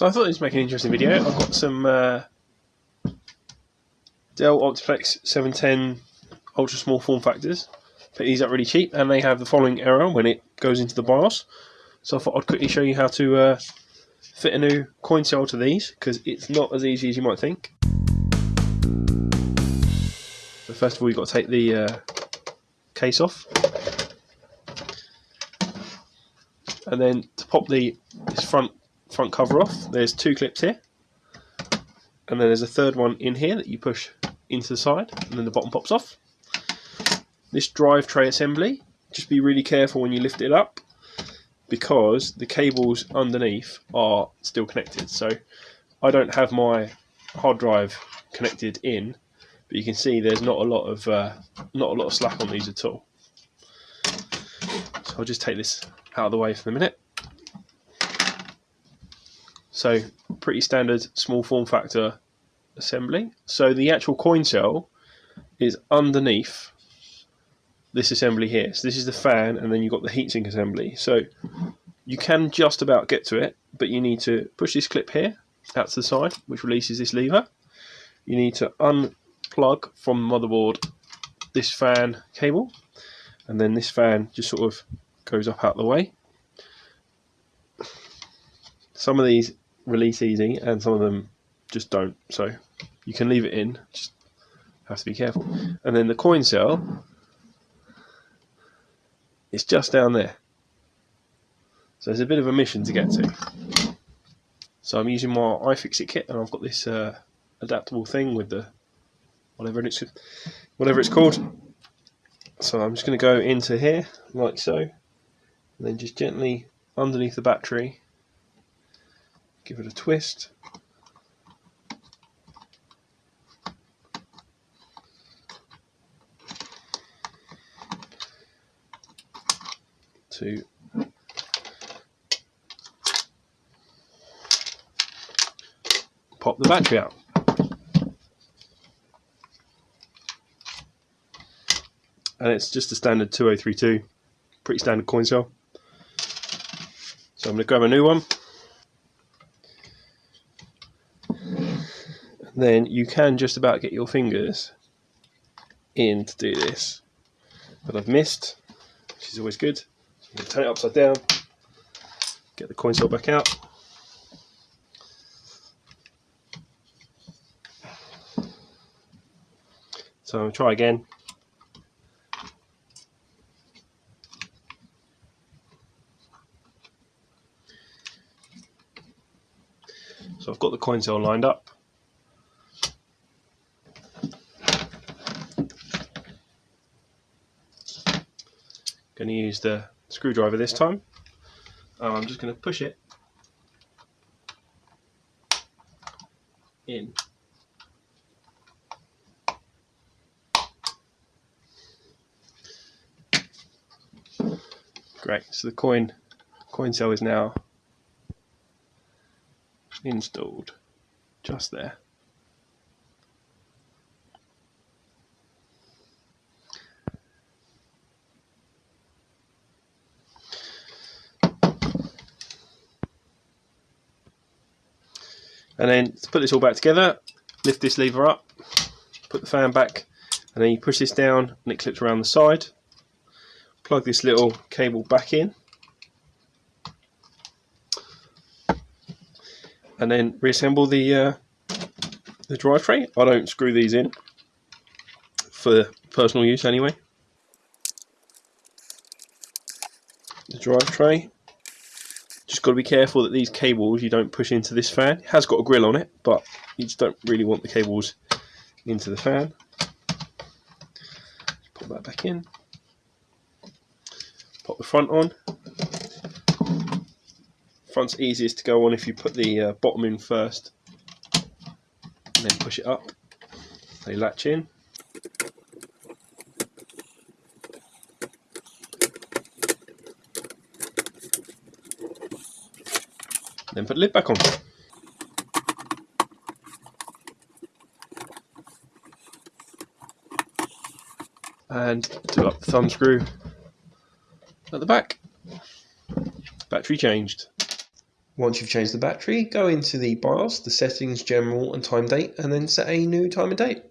So I thought this would make an interesting video. I've got some uh, Dell Optiplex 710 ultra small form factors. Pick these up really cheap and they have the following error when it goes into the BIOS. So I thought I'd quickly show you how to uh, fit a new coin cell to these because it's not as easy as you might think. So first of all you've got to take the uh, case off and then to pop the this front front cover off. There's two clips here. And then there's a third one in here that you push into the side and then the bottom pops off. This drive tray assembly just be really careful when you lift it up because the cables underneath are still connected. So I don't have my hard drive connected in but you can see there's not a lot of uh, not a lot of slack on these at all. So I'll just take this out of the way for the minute so pretty standard small form factor assembly so the actual coin cell is underneath this assembly here. So this is the fan and then you've got the heatsink assembly. So you can just about get to it, but you need to push this clip here out to the side, which releases this lever. You need to unplug from the motherboard this fan cable, and then this fan just sort of goes up out of the way. Some of these release easy and some of them just don't, so you can leave it in, just have to be careful. And then the coin cell it's just down there. So it's a bit of a mission to get to. So I'm using my iFixit kit and I've got this uh, adaptable thing with the whatever it's whatever it's called. So I'm just going to go into here like so and then just gently underneath the battery give it a twist to pop the battery out. And it's just a standard 2032, pretty standard coin cell. So I'm going to grab a new one. Then you can just about get your fingers in to do this. But I've missed, which is always good turn it upside down, get the coin cell back out. So I'll try again. So I've got the coin cell lined up. Going to use the screwdriver this time. Um, I'm just going to push it in. Great, so the coin coin cell is now installed just there. And then to put this all back together, lift this lever up, put the fan back, and then you push this down and it clips around the side. Plug this little cable back in. And then reassemble the uh, the drive tray. I don't screw these in for personal use anyway. The drive tray just got to be careful that these cables you don't push into this fan. It has got a grill on it, but you just don't really want the cables into the fan. Put that back in. Pop the front on. Front's easiest to go on if you put the uh, bottom in first and then push it up. They latch in. Then put the lid back on. And do up the thumb screw at the back. Battery changed. Once you've changed the battery, go into the BIOS, the settings, general and time date, and then set a new time and date.